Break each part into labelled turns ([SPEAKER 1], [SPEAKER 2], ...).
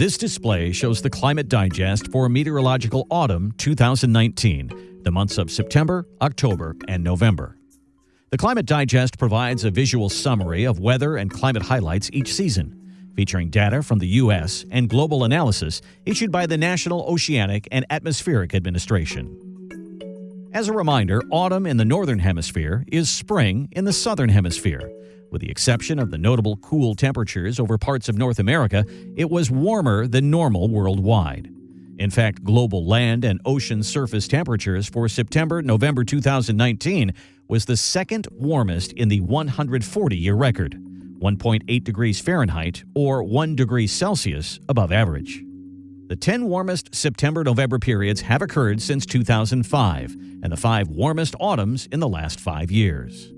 [SPEAKER 1] This display shows the Climate Digest for Meteorological Autumn 2019, the months of September, October, and November. The Climate Digest provides a visual summary of weather and climate highlights each season, featuring data from the U.S. and global analysis issued by the National Oceanic and Atmospheric Administration. As a reminder, autumn in the Northern Hemisphere is spring in the Southern Hemisphere. With the exception of the notable cool temperatures over parts of North America, it was warmer than normal worldwide. In fact, global land and ocean surface temperatures for September November 2019 was the second warmest in the 140 year record, 1.8 degrees Fahrenheit or 1 degree Celsius above average. The 10 warmest September November periods have occurred since 2005, and the five warmest autumns in the last five years.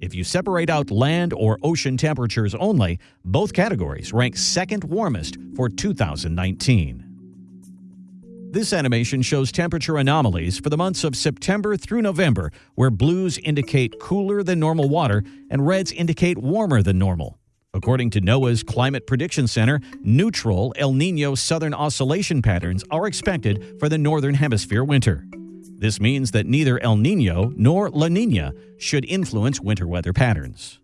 [SPEAKER 1] If you separate out land or ocean temperatures only, both categories rank second warmest for 2019. This animation shows temperature anomalies for the months of September through November, where blues indicate cooler than normal water and reds indicate warmer than normal. According to NOAA's Climate Prediction Center, neutral El Nino southern oscillation patterns are expected for the Northern Hemisphere winter. This means that neither El Nino nor La Nina should influence winter weather patterns.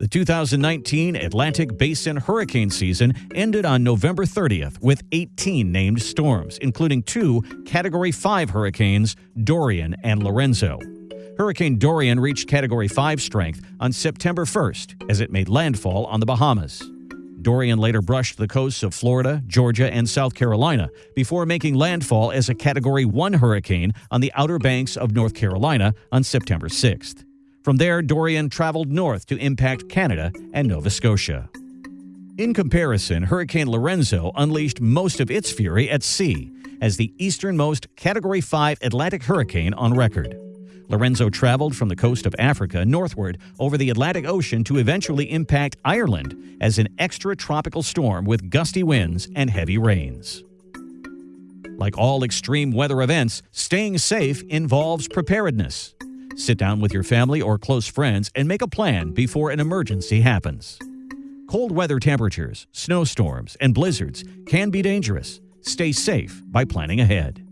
[SPEAKER 1] The 2019 Atlantic Basin hurricane season ended on November 30th with 18 named storms, including two Category 5 hurricanes, Dorian and Lorenzo. Hurricane Dorian reached Category 5 strength on September 1st as it made landfall on the Bahamas. Dorian later brushed the coasts of Florida, Georgia, and South Carolina before making landfall as a Category 1 hurricane on the outer banks of North Carolina on September 6th. From there, Dorian traveled north to impact Canada and Nova Scotia. In comparison, Hurricane Lorenzo unleashed most of its fury at sea as the easternmost Category 5 Atlantic hurricane on record. Lorenzo traveled from the coast of Africa northward over the Atlantic Ocean to eventually impact Ireland as an extratropical storm with gusty winds and heavy rains. Like all extreme weather events, staying safe involves preparedness. Sit down with your family or close friends and make a plan before an emergency happens. Cold weather temperatures, snowstorms, and blizzards can be dangerous. Stay safe by planning ahead.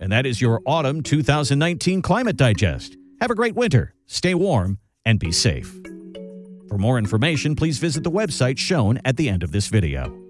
[SPEAKER 1] And that is your Autumn 2019 Climate Digest. Have a great winter, stay warm, and be safe. For more information, please visit the website shown at the end of this video.